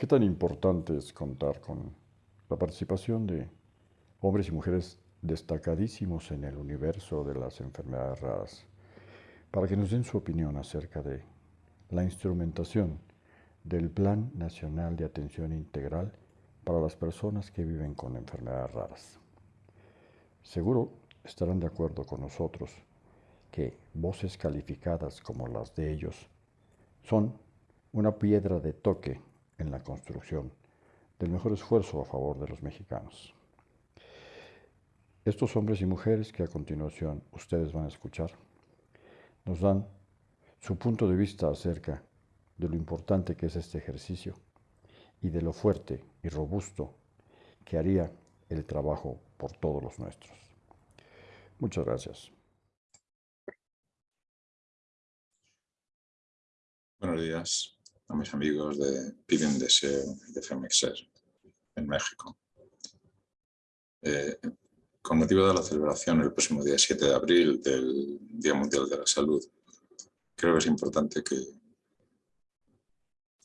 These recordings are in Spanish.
¿Qué tan importante es contar con la participación de hombres y mujeres destacadísimos en el universo de las enfermedades raras para que nos den su opinión acerca de la instrumentación del Plan Nacional de Atención Integral para las personas que viven con enfermedades raras? Seguro estarán de acuerdo con nosotros que voces calificadas como las de ellos son una piedra de toque en la construcción del mejor esfuerzo a favor de los mexicanos. Estos hombres y mujeres que a continuación ustedes van a escuchar nos dan su punto de vista acerca de lo importante que es este ejercicio y de lo fuerte y robusto que haría el trabajo por todos los nuestros. Muchas gracias. Buenos días a mis amigos de Piden Deseo y de Femexer en México. Eh, con motivo de la celebración el próximo día 7 de abril del Día Mundial de la Salud, creo que es importante que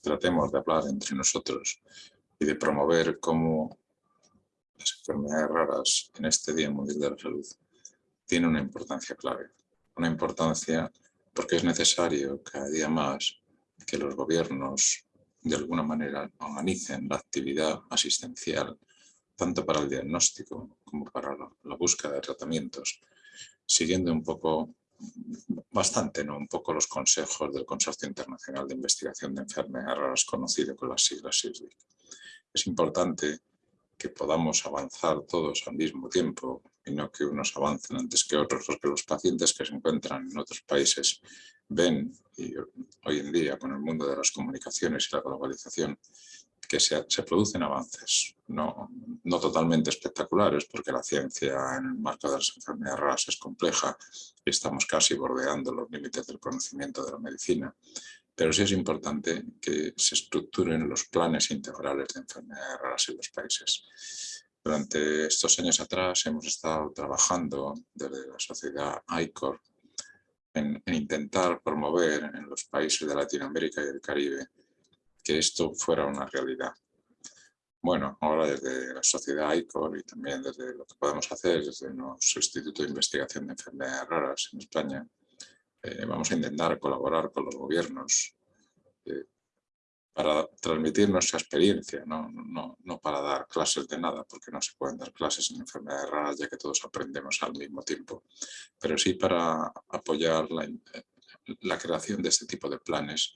tratemos de hablar entre nosotros y de promover cómo las enfermedades raras en este Día Mundial de la Salud tienen una importancia clave. Una importancia porque es necesario cada día más que los gobiernos de alguna manera organicen la actividad asistencial tanto para el diagnóstico como para la, búsqueda de tratamientos, siguiendo un poco, bastante, ¿no? un poco los consejos del Consorcio Internacional de Investigación de Enfermedades conocido con las siglas SISDIC. Es importante que podamos avanzar todos al mismo tiempo y no que unos avancen antes que otros, porque los pacientes que se encuentran en otros países ven, y hoy en día con el mundo de las comunicaciones y la globalización, que se, producen avances, no, no, totalmente espectaculares, porque la ciencia en el marco de las enfermedades raras es compleja y estamos casi bordeando los límites del conocimiento de la medicina, pero sí es importante que se estructuren los planes integrales de enfermedades raras en los países. Durante estos años atrás hemos estado trabajando desde la sociedad ICOR en, en intentar promover en los países de Latinoamérica y el Caribe que esto fuera una realidad. Bueno, ahora desde la sociedad ICOR y también desde lo que podemos hacer desde nuestro Instituto de Investigación de Enfermedades Raras en España, eh, vamos a intentar colaborar con los gobiernos eh, para transmitir nuestra experiencia, no, no, no, para dar clases de nada, porque no se pueden dar clases en enfermedades raras ya que todos aprendemos al mismo tiempo, pero sí para apoyar la, la creación de este tipo de planes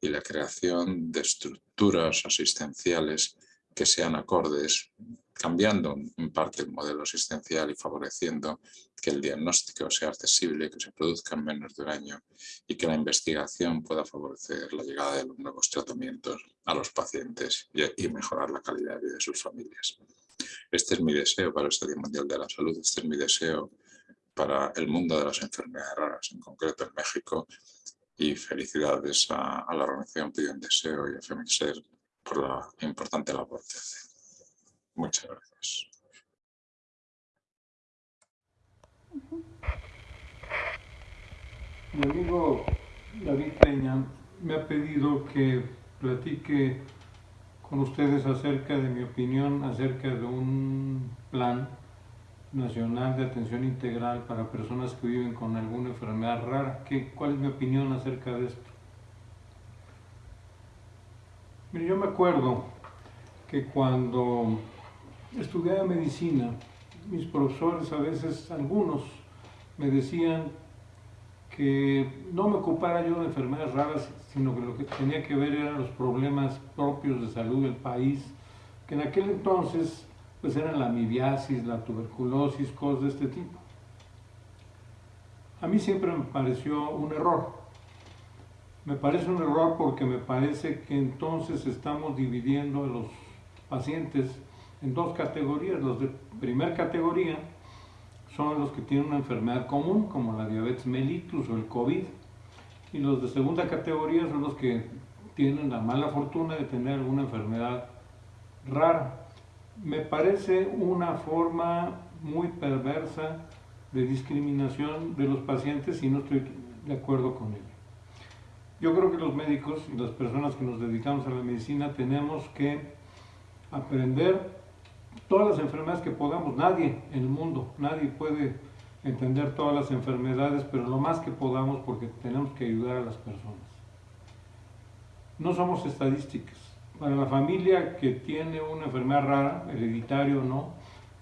y la creación de estructuras asistenciales que sean acordes, cambiando en parte el modelo asistencial y favoreciendo que el diagnóstico sea accesible, que se produzca en menos de un año y que la investigación pueda favorecer la llegada de los nuevos tratamientos a los pacientes y, mejorar la calidad de vida de sus familias. Este es mi deseo para este Día Mundial de la Salud, este es mi deseo para el mundo de las enfermedades raras, en concreto en México, y felicidades a, la organización Piden Deseo y a Femixer por la importante labor que hace. Muchas gracias. Mi amigo David Peña me ha pedido que platique con ustedes acerca de mi opinión acerca de un plan Nacional de Atención Integral para personas que viven con alguna enfermedad rara. ¿Qué, ¿Cuál es mi opinión acerca de esto? Mire, yo me acuerdo que cuando estudiaba medicina, mis profesores a veces, algunos, me decían que no me ocupara yo de enfermedades raras, sino que lo que tenía que ver eran los problemas propios de salud del país, que en aquel entonces pues eran la amibiasis, la tuberculosis, cosas de este tipo. A mí siempre me pareció un error. Me parece un error porque me parece que entonces estamos dividiendo a los pacientes en dos categorías. Los de primera categoría son los que tienen una enfermedad común, como la diabetes mellitus o el COVID. Y los de segunda categoría son los que tienen la mala fortuna de tener alguna enfermedad rara me parece una forma muy perversa de discriminación de los pacientes y no estoy de acuerdo con ello. Yo creo que los médicos y las personas que nos dedicamos a la medicina tenemos que aprender todas las enfermedades que podamos. Nadie en el mundo, nadie puede entender todas las enfermedades, pero lo más que podamos porque tenemos que ayudar a las personas. No somos estadísticas. Para la familia que tiene una enfermedad rara, hereditaria o no,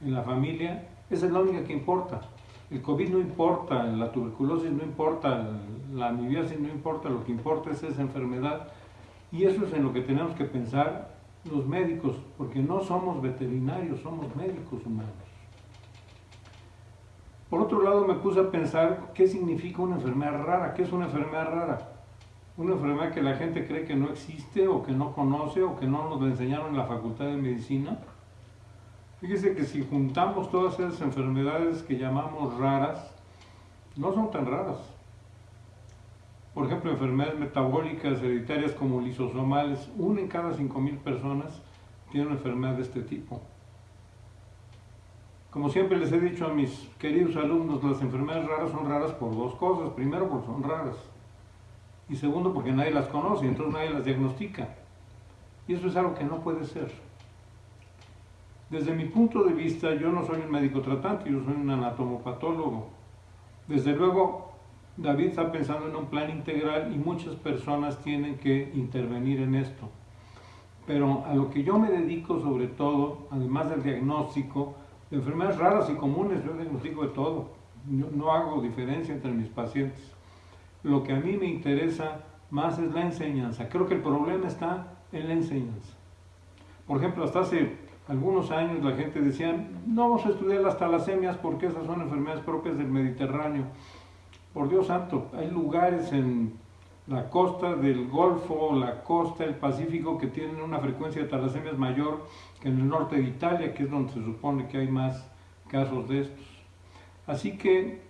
en la familia, esa es la única que importa. El COVID no importa, la tuberculosis no importa, la amibiasis no importa, lo que importa es esa enfermedad. Y eso es en lo que tenemos que pensar los médicos, porque no somos veterinarios, somos médicos humanos. Por otro lado, me puse a pensar qué significa una enfermedad rara, qué es una enfermedad rara. Una enfermedad que la gente cree que no existe o que no conoce o que no nos la enseñaron en la facultad de medicina. Fíjese que si juntamos todas esas enfermedades que llamamos raras, no son tan raras. Por ejemplo, enfermedades metabólicas hereditarias como lisosomales, una en cada 5.000 personas tiene una enfermedad de este tipo. Como siempre les he dicho a mis queridos alumnos, las enfermedades raras son raras por dos cosas. Primero, porque son raras. Y segundo, porque nadie las conoce, entonces nadie las diagnostica. Y eso es algo que no puede ser. Desde mi punto de vista, yo no soy un médico tratante, yo soy un anatomopatólogo. Desde luego, David está pensando en un plan integral y muchas personas tienen que intervenir en esto. Pero a lo que yo me dedico sobre todo, además del diagnóstico, de enfermedades raras y comunes, yo diagnostico de todo. no hago diferencia entre mis pacientes. Lo que a mí me interesa más es la enseñanza. Creo que el problema está en la enseñanza. Por ejemplo, hasta hace algunos años la gente decía, no vamos a estudiar las talasemias porque esas son enfermedades propias del Mediterráneo. Por Dios santo, hay lugares en la costa del Golfo, la costa del Pacífico que tienen una frecuencia de talasemias mayor que en el norte de Italia, que es donde se supone que hay más casos de estos. Así que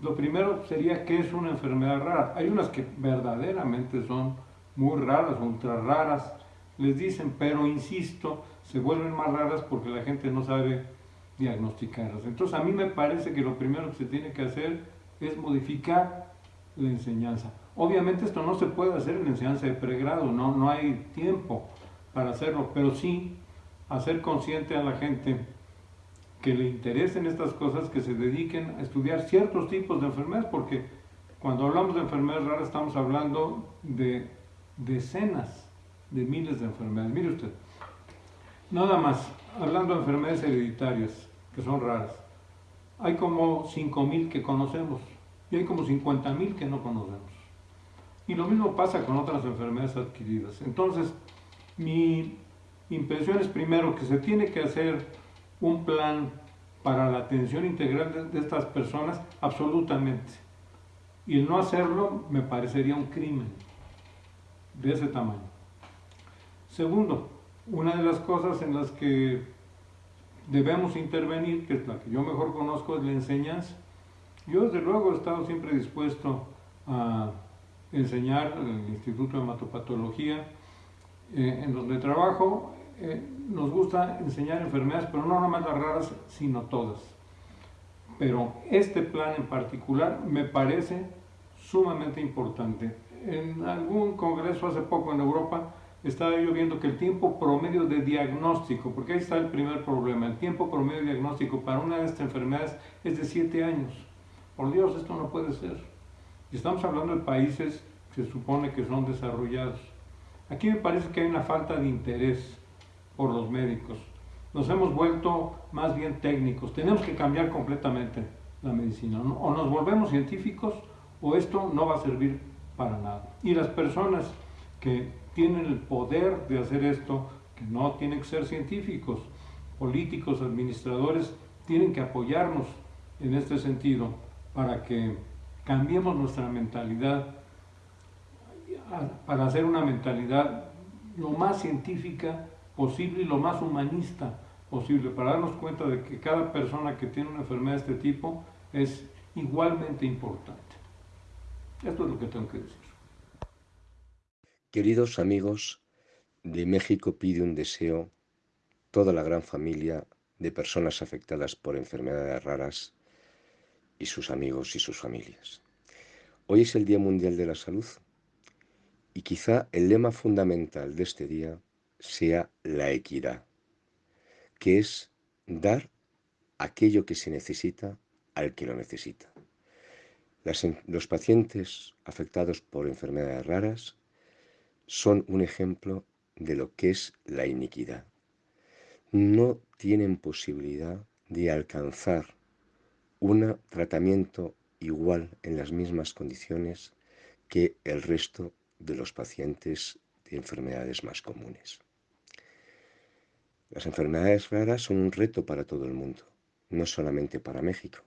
lo primero sería qué es una enfermedad rara. Hay unas que verdaderamente son muy raras, ultra raras, les dicen, pero insisto, se vuelven más raras porque la gente no sabe diagnosticarlas. Entonces a mí me parece que lo primero que se tiene que hacer es modificar la enseñanza. Obviamente esto no se puede hacer en la enseñanza de pregrado, no, no hay tiempo para hacerlo, pero sí hacer consciente a la gente que le interesen estas cosas, que se dediquen a estudiar ciertos tipos de enfermedades, porque cuando hablamos de enfermedades raras estamos hablando de decenas de miles de enfermedades. Mire usted, Nada más, hablando de enfermedades hereditarias, que son raras, hay como 5.000 que conocemos y hay como 50.000 que no conocemos. Y lo mismo pasa con otras enfermedades adquiridas. Entonces, mi impresión es primero que se tiene que hacer un plan para la atención integral de, estas personas, absolutamente. Y el no hacerlo me parecería un crimen de ese tamaño. Segundo, una de las cosas en las que debemos intervenir, que es la que yo mejor conozco, es la enseñanza. Yo desde luego he estado siempre dispuesto a enseñar en el Instituto de Hematopatología, eh, en donde trabajo, eh, nos gusta enseñar enfermedades, pero no nada más las raras, sino todas. Pero este plan en particular me parece sumamente importante. En algún congreso hace poco en Europa estaba yo viendo que el tiempo promedio de diagnóstico, porque ahí está el primer problema, el tiempo promedio de diagnóstico para una de estas enfermedades es de 7 años. Por Dios, esto no puede ser. Y estamos hablando de países que se supone que son desarrollados. Aquí me parece que hay una falta de interés por los médicos. Nos hemos vuelto más bien técnicos. Tenemos que cambiar completamente la medicina. O nos volvemos científicos o esto no va a servir para nada. Y las personas que tienen el poder de hacer esto, que no tienen que ser científicos, políticos, administradores, tienen que apoyarnos en este sentido para que cambiemos nuestra mentalidad, para hacer una mentalidad lo más científica posible y lo más humanista posible, para darnos cuenta de que cada persona que tiene una enfermedad de este tipo es igualmente importante. Esto es lo que tengo que decir. Queridos amigos, de México pide un deseo toda la gran familia de personas afectadas por enfermedades raras y sus amigos y sus familias. Hoy es el Día Mundial de la Salud Y quizá el lema fundamental de este día sea la equidad, que es dar aquello que se necesita al que lo necesita. los pacientes afectados por enfermedades raras son un ejemplo de lo que es la iniquidad. No tienen posibilidad de alcanzar un tratamiento igual en las mismas condiciones que el resto de los pacientes de enfermedades más comunes. Las enfermedades raras son un reto para todo el mundo, no solamente para México,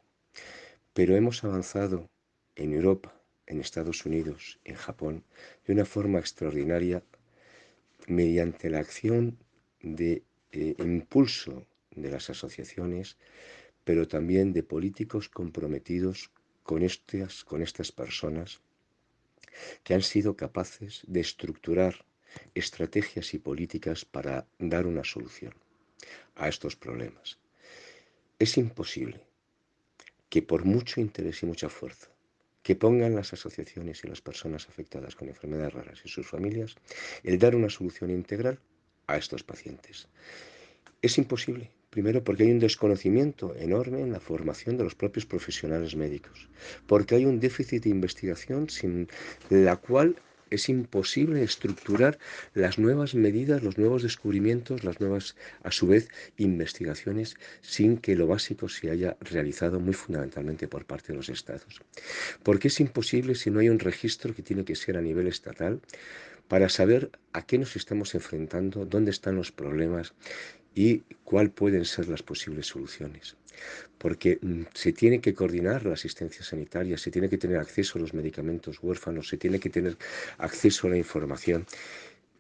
pero hemos avanzado en Europa, en Estados Unidos, en Japón, de una forma extraordinaria mediante la acción de eh, impulso de las asociaciones, pero también de políticos comprometidos con estas, con estas personas que han sido capaces de estructurar estrategias y políticas para dar una solución a estos problemas. Es imposible que por mucho interés y mucha fuerza que pongan las asociaciones y las personas afectadas con enfermedades raras y sus familias el dar una solución integral a estos pacientes. Es imposible, primero porque hay un desconocimiento enorme en la formación de los propios profesionales médicos, porque hay un déficit de investigación sin la cual es imposible estructurar las nuevas medidas, los nuevos descubrimientos, las nuevas, a su vez, investigaciones, sin que lo básico se haya realizado muy fundamentalmente por parte de los estados. Porque es imposible si no hay un registro que tiene que ser a nivel estatal para saber a qué nos estamos enfrentando, dónde están los problemas y cuáles pueden ser las posibles soluciones porque mm, se tiene que coordinar la asistencia sanitaria, se tiene que tener acceso a los medicamentos huérfanos, se tiene que tener acceso a la información,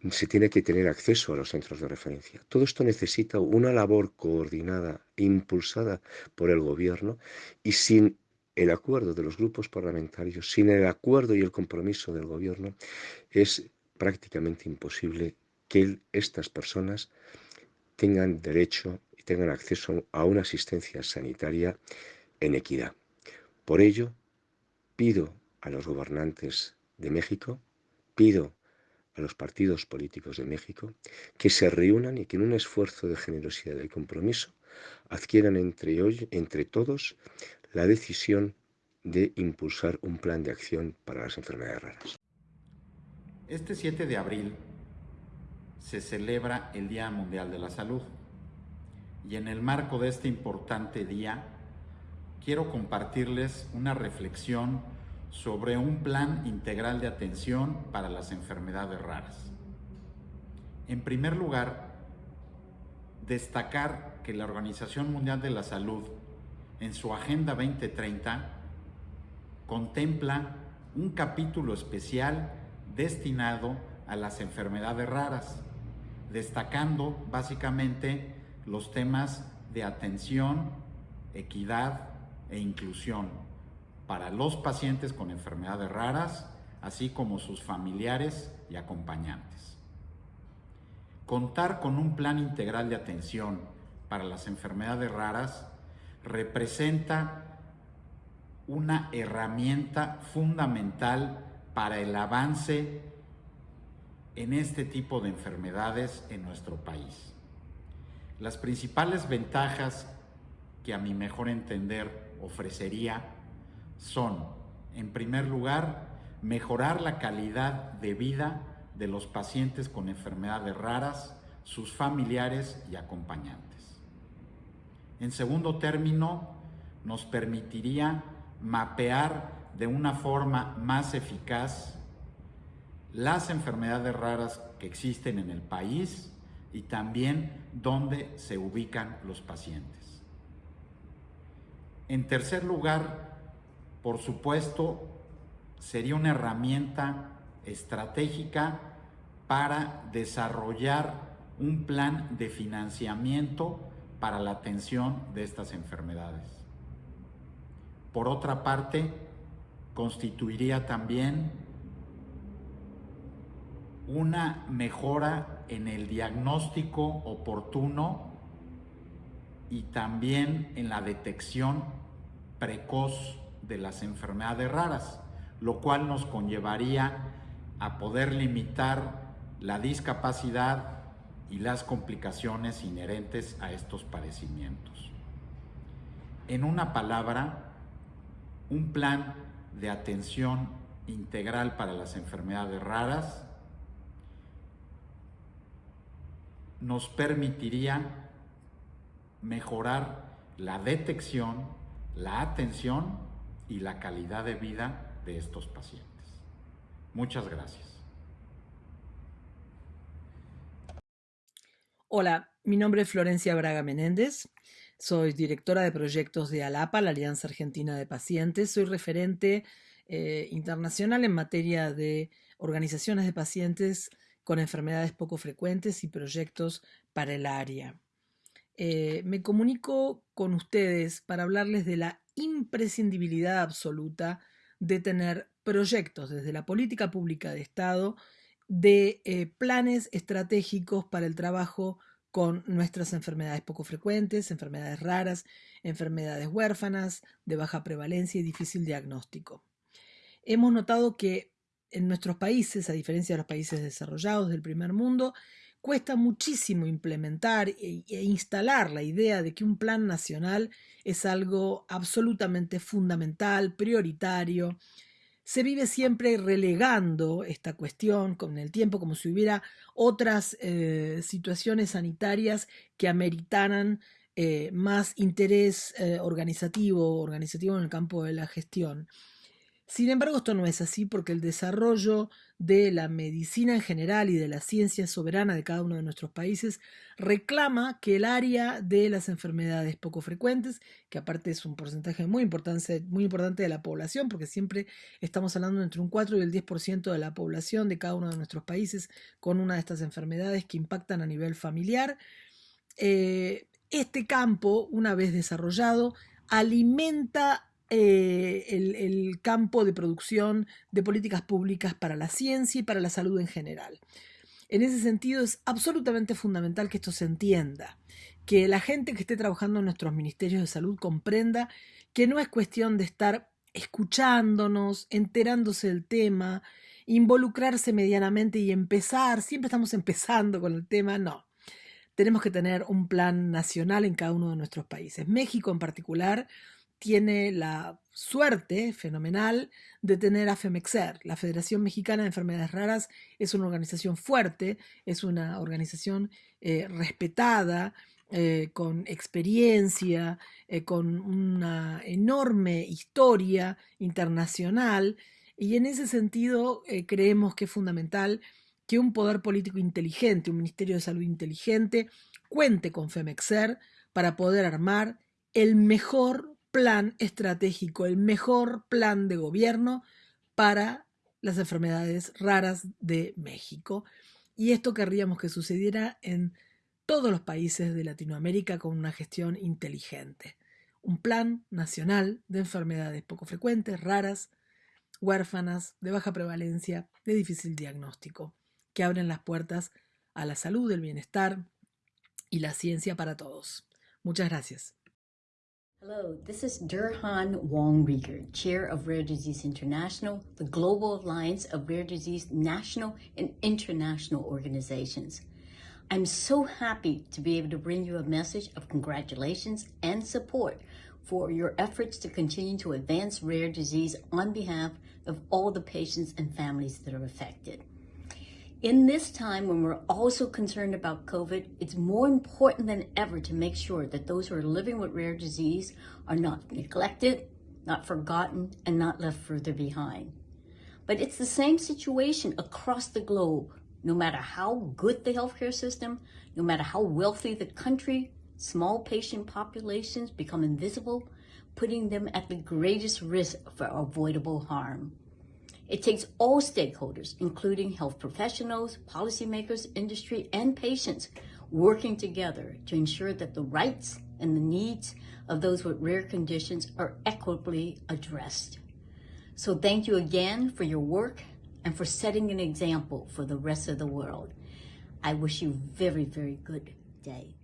se tiene que tener acceso a los centros de referencia. Todo esto necesita una labor coordinada, impulsada por el gobierno y sin el acuerdo de los grupos parlamentarios, sin el acuerdo y el compromiso del gobierno, es prácticamente imposible que estas personas tengan derecho tengan acceso a una asistencia sanitaria en equidad. Por ello, pido a los gobernantes de México, pido a los partidos políticos de México que se reúnan y que en un esfuerzo de generosidad y compromiso adquieran entre, hoy, entre todos la decisión de impulsar un plan de acción para las enfermedades raras. Este 7 de abril se celebra el Día Mundial de la Salud. Y en el marco de este importante día, quiero compartirles una reflexión sobre un plan integral de atención para las enfermedades raras. En primer lugar, destacar que la Organización Mundial de la Salud, en su Agenda 2030, contempla un capítulo especial destinado a las enfermedades raras, destacando básicamente los temas de atención, equidad e inclusión para los pacientes con enfermedades raras, así como sus familiares y acompañantes. Contar con un plan integral de atención para las enfermedades raras representa una herramienta fundamental para el avance en este tipo de enfermedades en nuestro país. Las principales ventajas que a mi mejor entender ofrecería son, en primer lugar, mejorar la calidad de vida de los pacientes con enfermedades raras, sus familiares y acompañantes. En segundo término, nos permitiría mapear de una forma más eficaz las enfermedades raras que existen en el país y también dónde se ubican los pacientes. En tercer lugar, por supuesto, sería una herramienta estratégica para desarrollar un plan de financiamiento para la atención de estas enfermedades. Por otra parte, constituiría también una mejora en el diagnóstico oportuno y también en la detección precoz de las enfermedades raras, lo cual nos conllevaría a poder limitar la discapacidad y las complicaciones inherentes a estos padecimientos. En una palabra, un plan de atención integral para las enfermedades raras nos permitiría mejorar la detección, la atención y la calidad de vida de estos pacientes. Muchas gracias. Hola, mi nombre es Florencia Braga Menéndez. Soy directora de proyectos de ALAPA, la Alianza Argentina de Pacientes. Soy referente eh, internacional en materia de organizaciones de pacientes con enfermedades poco frecuentes y proyectos para el área. Eh, me comunico con ustedes para hablarles de la imprescindibilidad absoluta de tener proyectos desde la política pública de Estado de eh, planes estratégicos para el trabajo con nuestras enfermedades poco frecuentes, enfermedades raras, enfermedades huérfanas, de baja prevalencia y difícil diagnóstico. Hemos notado que en nuestros países, a diferencia de los países desarrollados del primer mundo, cuesta muchísimo implementar e, e, instalar la idea de que un plan nacional es algo absolutamente fundamental, prioritario. Se vive siempre relegando esta cuestión con el tiempo como si hubiera otras eh, situaciones sanitarias que ameritaran eh, más interés eh, organizativo, organizativo en el campo de la gestión. Sin embargo, esto no es así porque el desarrollo de la medicina en general y de la ciencia soberana de cada uno de nuestros países reclama que el área de las enfermedades poco frecuentes, que aparte es un porcentaje muy importante, muy importante de la población, porque siempre estamos hablando entre un 4 y el 10% de la población de cada uno de nuestros países con una de estas enfermedades que impactan a nivel familiar. Eh, este campo, una vez desarrollado, alimenta eh, el, campo de producción de políticas públicas para la ciencia y para la salud en general. En ese sentido es absolutamente fundamental que esto se entienda, que la gente que esté trabajando en nuestros ministerios de salud comprenda que no es cuestión de estar escuchándonos, enterándose del tema, involucrarse medianamente y empezar, siempre estamos empezando con el tema, no. Tenemos que tener un plan nacional en cada uno de nuestros países. México en particular tiene la suerte fenomenal de tener a FEMEXER. La Federación Mexicana de Enfermedades Raras es una organización fuerte, es una organización eh, respetada, eh, con experiencia, eh, con una enorme historia internacional. Y en ese sentido creemos que es fundamental que un poder político inteligente, un Ministerio de Salud inteligente, cuente con FEMEXER para poder armar el mejor plan estratégico, el mejor plan de gobierno para las enfermedades raras de México. Y esto querríamos que sucediera en todos los países de Latinoamérica con una gestión inteligente. Un plan nacional de enfermedades poco frecuentes, raras, huérfanas, de baja prevalencia, de difícil diagnóstico, que abren las puertas a la salud, el bienestar y la ciencia para todos. Muchas gracias. Hello, this is Durhan Wong Rieger, Chair of Rare Disease International, the global alliance of rare disease national and international organizations. I'm so happy to be able to bring you a message of congratulations and support for your efforts to continue to advance rare disease on behalf of all the patients and families that are affected. In this time when we're also concerned about COVID, it's more important than ever to make sure that those who are living with rare disease are not neglected, not forgotten, and not left further behind. But it's the same situation across the globe. No matter how good the healthcare system, no matter how wealthy the country, small patient populations become invisible, putting them at the greatest risk for avoidable harm. It takes all stakeholders, including health professionals, policymakers, industry, and patients, working together to ensure that the rights and the needs of those with rare conditions are equitably addressed. So thank you again for your work and for setting an example for the rest of the world. I wish you very, very good day.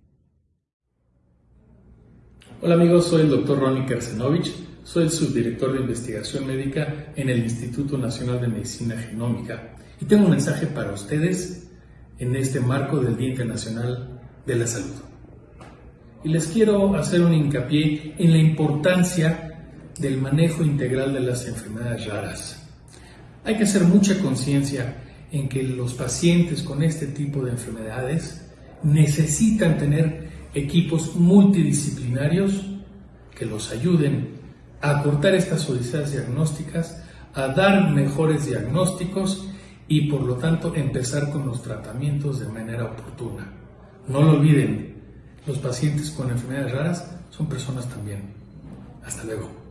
Hola amigos, soy el doctor Ronnie Kersenovich Soy el subdirector de investigación médica en el Instituto Nacional de Medicina Genómica Y tengo un mensaje para ustedes en este marco del Día Internacional de la Salud. Y les quiero hacer un hincapié en la importancia del manejo integral de las enfermedades raras. Hay que hacer mucha conciencia en que los pacientes con este tipo de enfermedades necesitan tener equipos multidisciplinarios que los ayuden a acortar estas odiseas diagnósticas, a dar mejores diagnósticos y por lo tanto empezar con los tratamientos de manera oportuna. No lo olviden, los pacientes con enfermedades raras son personas también. Hasta luego.